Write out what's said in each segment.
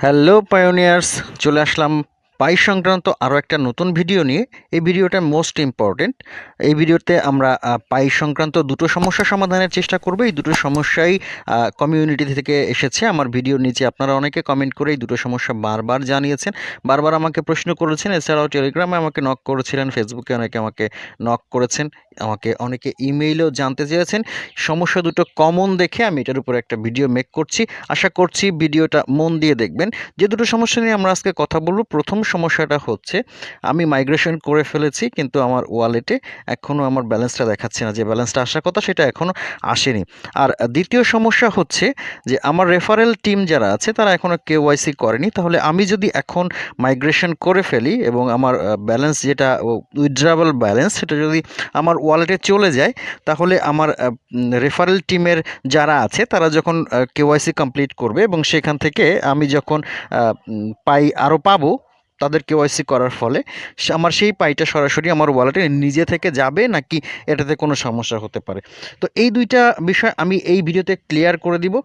Hello pioneers চলে আসলাম পাই সংক্রান্ত আরও একটা নতুন ভিডিও নিয়ে এই ভিডিওটা মোস্ট ইম্পর্টেন্ট। এই ভিডিওতে আমরা পাই সংক্রান্ত দুটো সমস্যা সমাধানের চেষ্টা করব। এই দুটো সমস্যাই কমিউনিটি থেকে এসেছে। আমার ভিডিওর নিচে আপনারা অনেকে কমেন্ট করে এই দুটো সমস্যা বারবার জানিয়েছেন। বারবার আমাকে প্রশ্ন করেছেন। এছাড়াও টেলিগ্রামে আমাকে নক করেছিলেন। ফেসবুকে অনেকে আমাকে নক করেছেন। আমাকে অনেকে ইমেইলেও জানতে চেয়েছেন। সমস্যা দুটো কমন দেখে আমি এটার উপর একটা ভিডিও মেক করছি। আশা করছি ভিডিওটা মন দিয়ে দেখবেন। যে দুটো সমস্যা নিয়ে আমরা আজকে কথা বলব, প্রথম সমস্যাটা হচ্ছে, আমি মাইগ্রেশন করে ফেলেছি, কিন্তু আমার ওয়ালেটে এখনও আমার ব্যালেন্সটা দেখাচ্ছে না। যে ব্যালেন্সটা আসার কথা সেটা এখনও আসেনি। আর দ্বিতীয় সমস্যা হচ্ছে যে আমার রেফারেল টিম যারা আছে, তারা এখনও কেওয়াইসি করেনি। তাহলে আমি যদি এখন মাইগ্রেশন করে ফেলি এবং আমার ব্যালেন্স যেটা উইথড্রাবল ব্যালেন্স সেটা যদি আমার ওয়ালেটে চলে যায়, তাহলে আমার রেফারেল টিমের যারা আছে, তারা যখন কেওয়াইসি কমপ্লিট করবে এবং সেখান থেকে আমি যখন পাই আরও পাবো তাদের কেওয়াইসি করার ফলে আমার সেই পাইটা সরাসরি আমার ওয়ালেটে নিজে থেকে যাবে নাকি এটাতে কোনো সমস্যা হতে পারে? তো এই দুইটা বিষয় আমি এই ভিডিওতে ক্লিয়ার করে দিব।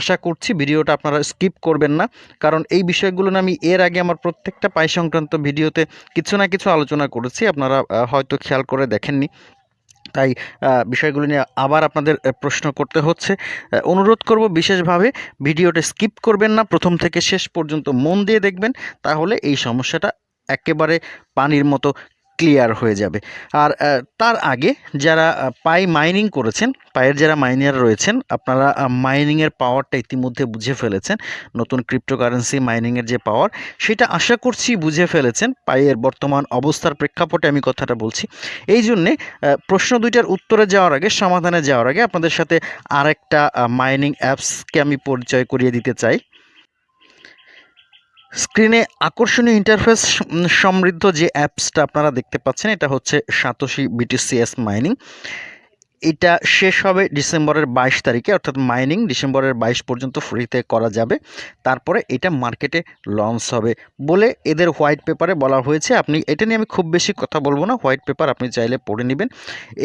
আশা করছি ভিডিওটা আপনারা স্কিপ করবেন না, কারণ এই বিষয়গুলো আমি এর আগে আমার প্রত্যেকটা পাই সংক্রান্ত ভিডিওতে কিছু না কিছু আলোচনা করেছি, আপনারা হয়তো খেয়াল করে দেখেননি। তাই বিষয়গুলো নিয়ে আবার আপনাদের প্রশ্ন করতে হচ্ছে। অনুরোধ করব বিশেষভাবে ভিডিওটা স্কিপ করবেন না, প্রথম থেকে শেষ পর্যন্ত মন দিয়ে দেখবেন, তাহলে এই সমস্যাটা একেবারে পানির মতো ক্লিয়ার হয়ে যাবে। আর তার আগে যারা পাই মাইনিং করেছেন পায়ের যারা মাইনার রয়েছেন, আপনারা মাইনিংয়ের পাওয়ারটা ইতিমধ্যে বুঝে ফেলেছেন। নতুন ক্রিপ্টোকারেন্সি মাইনিংয়ের যে পাওয়ার সেটা আশা করছি বুঝে ফেলেছেন। পাইয়ের বর্তমান অবস্থার প্রেক্ষাপটে আমি কথাটা বলছি। এই জন্যে প্রশ্ন দুইটার উত্তরে যাওয়ার আগে, সমাধানে যাওয়ার আগে আপনাদের সাথে আরেকটা মাইনিং অ্যাপসকে আমি পরিচয় করিয়ে দিতে চাই। স্ক্রিনে আকর্ষণীয় ইন্টারফেস সমৃদ্ধ যে অ্যাপসটা আপনারা দেখতে পাচ্ছেন এটা হচ্ছে সাতোশি বিটিসিএস মাইনিং এটা শেষ হবে ডিসেম্বরের বাইশ তারিখে অর্থাৎ মাইনিং ডিসেম্বরের বাইশ পর্যন্ত ফ্রিতে করা যাবে। তারপরে এটা মার্কেটে লঞ্চ হবে বলে এদের হোয়াইট পেপারে বলা হয়েছে। আপনি এটা নিয়ে আমি খুব বেশি কথা বলব না হোয়াইট পেপার আপনি চাইলে পড়ে নেবেন।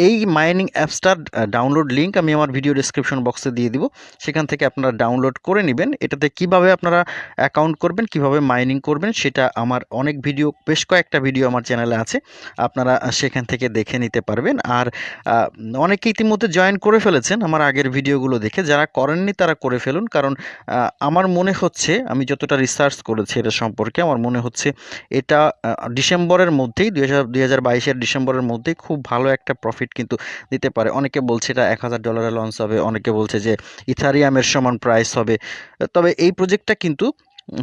এই মাইনিং অ্যাপসটার ডাউনলোড লিঙ্ক আমি আমার ভিডিও ডিসক্রিপশন বক্সে দিয়ে দিব। সেখান থেকে আপনারা ডাউনলোড করে নেবেন। এটাতে কীভাবে আপনারা অ্যাকাউন্ট করবেন কীভাবে মাইনিং করবেন সেটা আমার অনেক ভিডিও বেশ কয়েকটা ভিডিও আমার চ্যানেলে আছে। আপনারা সেখান থেকে দেখে নিতে পারবেন। আর আহ, অনেকে ইতিমধ্যে জয়েন করে ফেলেছেন আমার আগের ভিডিওগুলো দেখে। যারা করেননি তারা করে ফেলুন, কারণ আমার মনে হচ্ছে, আমি যতটা রিসার্চ করেছি এটা সম্পর্কে, আমার মনে হচ্ছে এটা ডিসেম্বরের মধ্যেই, দুই হাজার বাইশের ডিসেম্বরের মধ্যেই খুব ভালো একটা প্রফিট কিন্তু দিতে পারে। অনেকে বলছে এটা এক হাজার ডলারে লঞ্চ হবে, অনেকে বলছে যে ইথারিয়ামের সমান প্রাইস হবে। তবে এই প্রজেক্টটা কিন্তু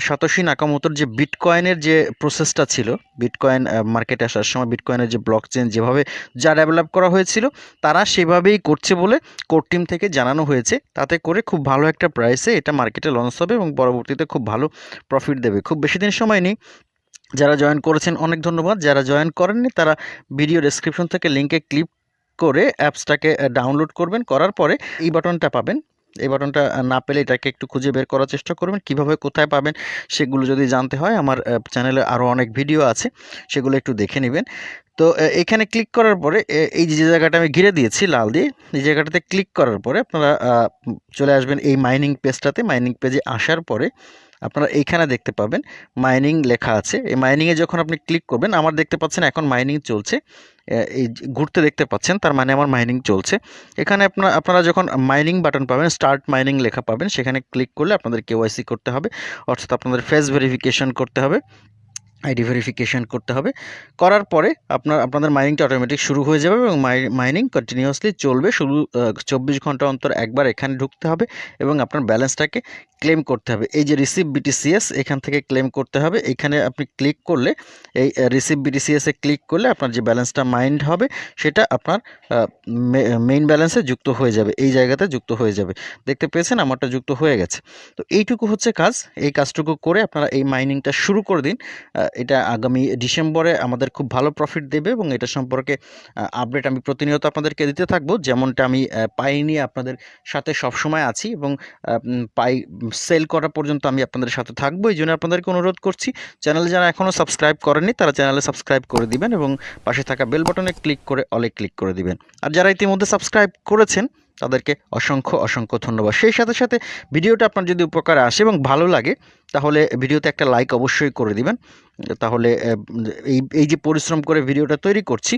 সাতোশি নাকামোতোর যে বিটকয়েনের যে প্রসেসটা ছিল, বিটকয়েন মার্কেটে আসার সময় বিটকয়েনের যে ব্লক চেন যেভাবে যা ডেভেলপ করা হয়েছিল, তারা সেভাবেই করছে বলে কোর টিম থেকে জানানো হয়েছে। তাতে করে খুব ভালো একটা প্রাইসে এটা মার্কেটে লঞ্চ হবে এবং পরবর্তীতে খুব ভালো প্রফিট দেবে। খুব বেশি দিন সময় নেই। যারা জয়েন করেছেন, অনেক ধন্যবাদ। যারা জয়েন করেননি, তারা ভিডিও ডেসক্রিপশন থেকে লিঙ্কে ক্লিক করে অ্যাপসটাকে ডাউনলোড করবেন। করার পরে এই বাটনটা পাবেন। এই বাটনটা না পেলে এটাকে একটু খুঁজে বের করার চেষ্টা করবেন। কীভাবে কোথায় পাবেন সেগুলো যদি জানতে হয়, আমার চ্যানেলে আরও অনেক ভিডিও আছে, সেগুলো একটু দেখে নেবেন। তো এখানে ক্লিক করার পরে এই যে জায়গাটা আমি ঘিরে দিয়েছি, লাল দিয়ে, এই জায়গাটাতে ক্লিক করার পরে আপনারা চলে আসবেন এই মাইনিং পেজটাতে মাইনিং পেজে আসার পরে আপনারা এইখানে দেখতে পাবেন মাইনিং লেখা আছে। এই মাইনিংয়ে যখন আপনি ক্লিক করবেন, আমার দেখতে পাচ্ছেন এখন মাইনিং চলছে। এই ঘুরতে দেখতে পাচ্ছেন, তার মানে আমার মাইনিং চলছে। এখানে আপনার, আপনারা যখন মাইনিং বাটন পাবেন স্টার্ট মাইনিং লেখা পাবেন, সেখানে ক্লিক করলে আপনাদের কেওয়াইসি করতে হবে। অর্থাৎ আপনাদের ফেস ভেরিফিকেশন করতে হবে। আইডি ভেরিফিকেশন করতে হবে। করার পরে আপনার, আপনাদের মাইনিংটা অটোমেটিক শুরু হয়ে যাবে এবং মাইনিং কন্টিনিউয়াসলি চলবে। শুধু চব্বিশ ঘণ্টা অন্তর একবার এখানে ঢুকতে হবে এবং আপনার ব্যালেন্সটাকে ক্লেম করতে হবে। এই যে রিসিভ বিটিসিএস এখান থেকে ক্লেম করতে হবে। এখানে আপনি ক্লিক করলে, এই রিসিভ বিটিসিএসে ক্লিক করলে আপনার যে ব্যালেন্সটা মাইন্ড হবে, সেটা আপনার মেইন ব্যালেন্সে যুক্ত হয়ে যাবে। এই জায়গাতে যুক্ত হয়ে যাবে। দেখতে পেয়েছেন, আমারটা যুক্ত হয়ে গেছে। তো এইটুকু হচ্ছে কাজ। এই কাজটুকু করে আপনারা এই মাইনিংটা শুরু করে দিন। এটা আগামী ডিসেম্বরে আমাদের খুব ভালো প্রফিট দেবে এবং এটা সম্পর্কে আপডেট আমি প্রতিনিয়ত আপনাদেরকে দিতে থাকব। যেমনটা আমি পাই নিয়ে আপনাদের সাথে সবসময় আছি এবং পাই সেল করা পর্যন্ত আমি আপনাদের সাথে থাকব। এই জন্য আপনাদেরকে অনুরোধ করছি চ্যানেলে যারা এখনও সাবস্ক্রাইব করেননি, তারা চ্যানেলে সাবস্ক্রাইব করে দিবেন এবং পাশে থাকা বেল বাটনে ক্লিক করে অলে ক্লিক করে দিবেন। আর যারা ইতিমধ্যে সাবস্ক্রাইব করেছেন তাদেরকে অসংখ্য অসংখ্য ধন্যবাদ। সেই সাথে সাথে ভিডিওটা আপনার যদি উপকারে আসে এবং ভালো লাগে, তাহলে ভিডিওতে একটা লাইক অবশ্যই করে দিবেন। তাহলে এই এই যে পরিশ্রম করে ভিডিওটা তৈরি করছি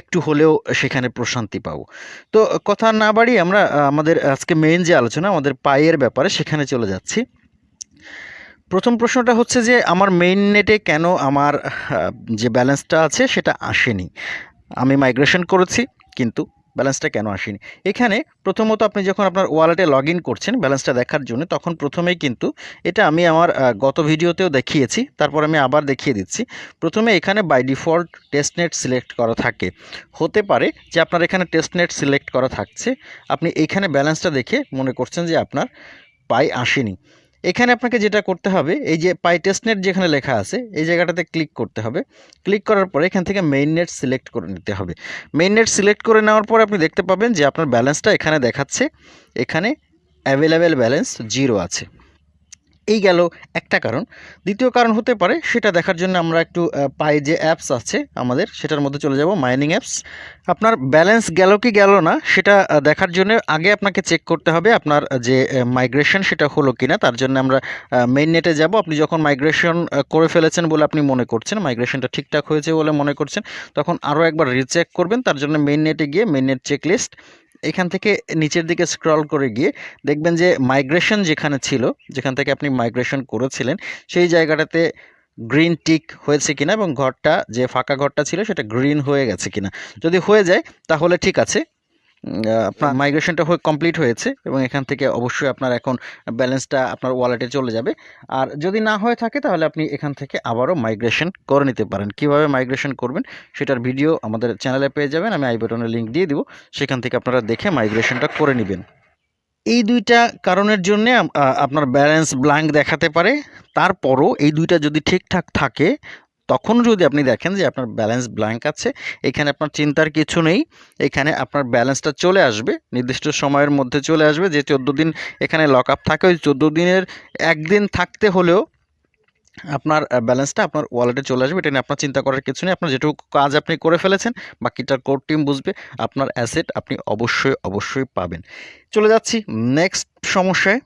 একটু হলেও সেখানে প্রশান্তি পাবো। তো কথা না বাড়িয়ে আমরা আমাদের আজকে মেইন যে আলোচনা, আমাদের পায়ের ব্যাপারে সেখানে চলে যাচ্ছি। প্রথম প্রশ্নটা হচ্ছে যে, আমার মেইন নেটে কেন আমার যে ব্যালেন্সটা আছে সেটা আসেনি? আমি মাইগ্রেশন করেছি, কিন্তু ব্যালেন্সটা কেন আসেনি? এখানে প্রথমত আপনি যখন আপনার ওয়ালেটে লগ করছেন ব্যালেন্সটা দেখার জন্য, তখন প্রথমেই কিন্তু এটা আমি আমার গত ভিডিওতেও দেখিয়েছি, তারপর আমি আবার দেখিয়ে দিচ্ছি। প্রথমে এখানে বাই ডিফল্ট টেস্টনেট সিলেক্ট করা থাকে। হতে পারে যে আপনার এখানে টেস্টনেট সিলেক্ট করা থাকছে, আপনি এইখানে ব্যালেন্সটা দেখে মনে করছেন যে আপনার পাই আসেনি। এখানে আপনাকে যেটা করতে হবে, এই যে পাই টেস্ট নেট যেখানে লেখা আছে, এই জায়গাটাতে ক্লিক করতে হবে। ক্লিক করার পরে এখান থেকে মেইন নেট সিলেক্ট করে নিতে হবে। মেইন নেট সিলেক্ট করে নেওয়ার পর আপনি দেখতে পাবেন যে আপনার ব্যালেন্সটা এখানে দেখাচ্ছে। এখানে অ্যাভেলেবেল ব্যালেন্স জিরো আছে। এই গেল একটা কারণ। দ্বিতীয় কারণ হতে পারে, সেটা দেখার জন্য আমরা একটু পাই যে অ্যাপস আছে আমাদের, সেটার মধ্যে চলে যাব মাইনিং অ্যাপস আপনার ব্যালেন্স গেল কি গেল না, সেটা দেখার জন্য আগে আপনাকে চেক করতে হবে আপনার যে মাইগ্রেশন সেটা হলো কি না তার জন্য আমরা মেইন নেটে যাব। আপনি যখন মাইগ্রেশন করে ফেলেছেন বলে আপনি মনে করছেন মাইগ্রেশনটা ঠিকঠাক হয়েছে বলে মনে করছেন, তখন আরও একবার রিচেক করবেন, তার জন্য মেইন নেটে গিয়ে মেইন নেট চেক লিস্ট এখান থেকে নিচের দিকে স্ক্রল করে গিয়ে দেখবেন যে মাইগ্রেশন যেখানে ছিল, যেখান থেকে আপনি মাইগ্রেশন করেছিলেন, সেই জায়গাটাতে গ্রিন টিক হয়েছে কিনা এবং ঘরটা, যে ফাঁকা ঘরটা ছিল সেটা গ্রিন হয়ে গেছে কিনা। যদি হয়ে যায়, তাহলে ঠিক আছে। আপনার মাইগ্রেশনটা হয়ে কমপ্লিট হয়েছে এবং এখান থেকে অবশ্যই আপনার এখন ব্যালেন্সটা আপনার ওয়ালেটে চলে যাবে। আর যদি না হয়ে থাকে, তাহলে আপনি এখান থেকে আবারও মাইগ্রেশন করে নিতে পারেন। কীভাবে মাইগ্রেশন করবেন সেটার ভিডিও আমাদের চ্যানেলে পেয়ে যাবেন। আমি আই লিঙ্ক দিয়ে দিব। সেখান থেকে আপনারা দেখে মাইগ্রেশনটা করে নেবেন। এই দুইটা কারণের জন্য আপনার ব্যালেন্স ব্ল্যাঙ্ক দেখাতে পারে। তারপরও এই দুইটা যদি ঠিকঠাক থাকে তখন যদি আপনি দেখেন যে আপনার ব্যালেন্স ব্ল্যাঙ্ক আছে, এখানে আপনার চিন্তার কিছু নেই, এখানে আপনার ব্যালেন্সটা চলে আসবে, নির্দিষ্ট সময়ের মধ্যে চলে আসবে, যে চোদ্দ দিন এখানে লক আপ থাকে, ওই চোদ্দ দিনের একদিন থাকতে হলেও আপনার ব্যালেন্সটা আপনার ওয়ালেটে চলে আসবে, এটা নিয়ে আপনার চিন্তা করার কিছু নেই, আপনার যেটুকু কাজ আপনি করে ফেলেছেন, বাকিটার কোর টিম বুঝবে, আপনার অ্যাসেট আপনি অবশ্যই অবশ্যই পাবেন। চলে যাচ্ছি নেক্সট সমস্যায়।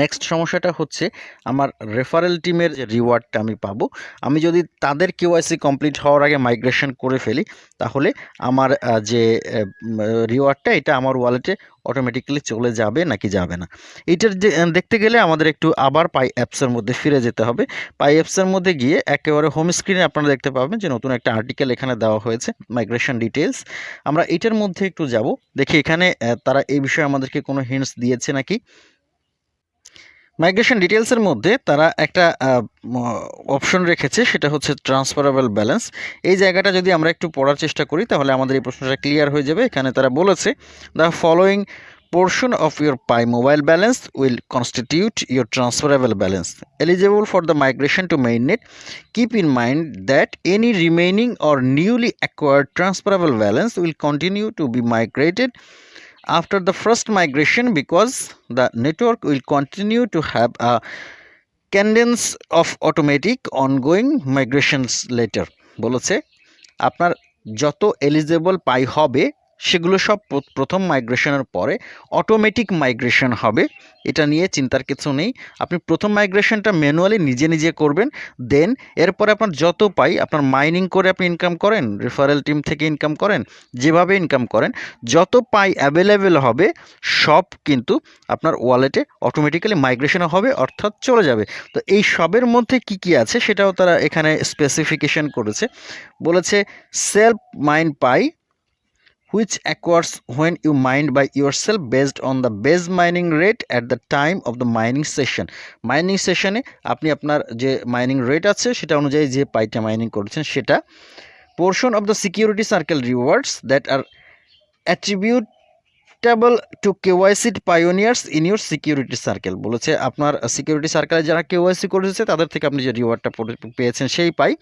নেক্সট সমস্যাটা হচ্ছে আমার রেফারেল টিমের যে রিওয়ার্ডটা আমি পাবো, আমি যদি তাদের কেওয়াইসি কমপ্লিট হওয়ার আগে মাইগ্রেশন করে ফেলি, তাহলে আমার যে রিওয়ার্ডটা এটা আমার ওয়ালেটে অটোমেটিক্যালি চলে যাবে নাকি যাবে না? এটার দেখতে গেলে আমাদের একটু আবার পাই অ্যাপসের মধ্যে ফিরে যেতে হবে। পাই অ্যাপসের মধ্যে গিয়ে একেবারে হোম স্ক্রিনে আপনারা দেখতে পাবেন যে নতুন একটা আর্টিকেল এখানে দেওয়া হয়েছে মাইগ্রেশন ডিটেলস আমরা এটার মধ্যে একটু যাব, দেখি এখানে তারা এই বিষয়ে আমাদেরকে কোনো হিন্টস দিয়েছে নাকি? মাইগ্রেশন ডিটেলসের মধ্যে তারা একটা অপশন রেখেছে, সেটা হচ্ছে ট্রান্সফারেবল ব্যালেন্স এই জায়গাটা যদি আমরা একটু পড়ার চেষ্টা করি, তাহলে আমাদের এই প্রশ্নটা ক্লিয়ার হয়ে যাবে। এখানে তারা বলেছে the following portion of your Pi mobile balance will constitute your transferable balance eligible for the migration to mainnet keep in mind that any remaining or newly acquired transferable balance will continue to be migrated after the first migration because the network will continue to have a cadence of automatic ongoing migrations later বলেছে আপনার যত eligible পাই হবে সেগুলো সব প্রথম মাইগ্রেশনের পরে automatic migration হবে। এটা নিয়ে চিন্তার কিছু নেই। আপনি প্রথম মাইগ্রেশনটা ম্যানুয়ালি নিজে নিজে করবেন দেন এরপরে আপনার যত পাই, আপনার মাইনিং করে আপনি ইনকাম করেন রেফারেল টিম থেকে ইনকাম করেন, যেভাবে ইনকাম করেন, যত পাই অ্যাভেলেবেল হবে, সব কিন্তু আপনার ওয়ালেটে অটোমেটিক্যালি মাইগ্রেশন হবে, অর্থাৎ চলে যাবে। তো এই সবের মধ্যে কি কি আছে, সেটাও তারা এখানে স্পেসিফিকেশন করেছে। বলেছে self mine Pi which occurs when you mine by yourself based on the base mining rate at the time of the mining session mining সেশনে আপনি আপনার যে মাইনিং রেট আছে সেটা অনুযায়ী যে পাইটা মাইনিং করেছেন সেটা portion of the security circle rewards that are attributable to KYC pioneers in your security circle বলেছে আপনার সিকিউরিটি সার্কেলে যারা কেওয়াইসি করেছে, তাদের থেকে আপনি যে রিওয়ার্ডটা পেয়েছেন সেই Pi.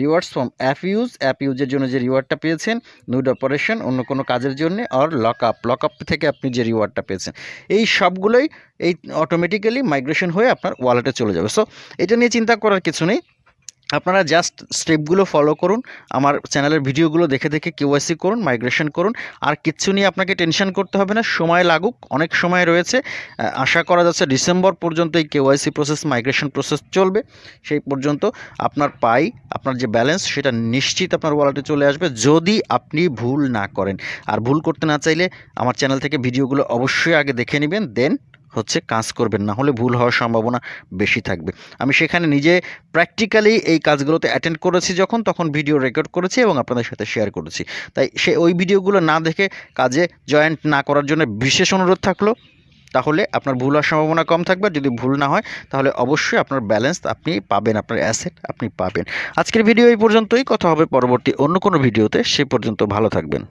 Rewards from app use app ইউজের জন্য যে রিওয়ার্ডটা পেয়েছেন নুড অপারেশন অন্য কোনো কাজের জন্য আর লক আপ লক আপ থেকে আপনি যে রিওয়ার্ডটা পেয়েছেন। এই সবগুলোই এই অটোমেটিক্যালি মাইগ্রেশন হয়ে আপনার ওয়ালেটে চলে যাবে। সো এটা নিয়ে চিন্তা করার কিছু নেই। আপনারা জাস্ট স্টেপগুলো ফলো করুন, আমার চ্যানেলের ভিডিওগুলো দেখে দেখে কেওয়াইসি করুন মাইগ্রেশন করুন, আর কিচ্ছু নিয়ে আপনাকে টেনশন করতে হবে না, সময় লাগুক, অনেক সময় রয়েছে আশা করা যাচ্ছে ডিসেম্বর পর্যন্ত এই কেওয়াইসি প্রসেস মাইগ্রেশন প্রসেস চলবে, সেই পর্যন্ত আপনার পাই, আপনার যে ব্যালেন্স সেটা নিশ্চিত আপনার ওয়ালেটে চলে আসবে, যদি আপনি ভুল না করেন। আর ভুল করতে না চাইলে আমার চ্যানেল থেকে ভিডিওগুলো অবশ্যই আগে দেখে নেবেন দেন হচ্ছে কাজ করবেন, না হলে ভুল হওয়ার সম্ভাবনা বেশি থাকবে। আমি সেখানে নিজে প্র্যাকটিক্যালি এই কাজগুলোতে অ্যাটেন্ড করেছি যখন, তখন ভিডিও রেকর্ড করেছি এবং আপনাদের সাথে শেয়ার করেছি। তাই সে ওই ভিডিওগুলো না দেখে কাজে জয়েন্ট না করার জন্য বিশেষ অনুরোধ থাকল, তাহলে আপনার ভুল হওয়ার সম্ভাবনা কম থাকবে। যদি ভুল না হয়, তাহলে অবশ্যই আপনার ব্যালেন্স আপনি পাবেন, আপনার অ্যাসেট আপনি পাবেন। আজকের ভিডিও এই পর্যন্তই। কথা হবে পরবর্তী অন্য কোনো ভিডিওতে সে পর্যন্ত ভালো থাকবেন।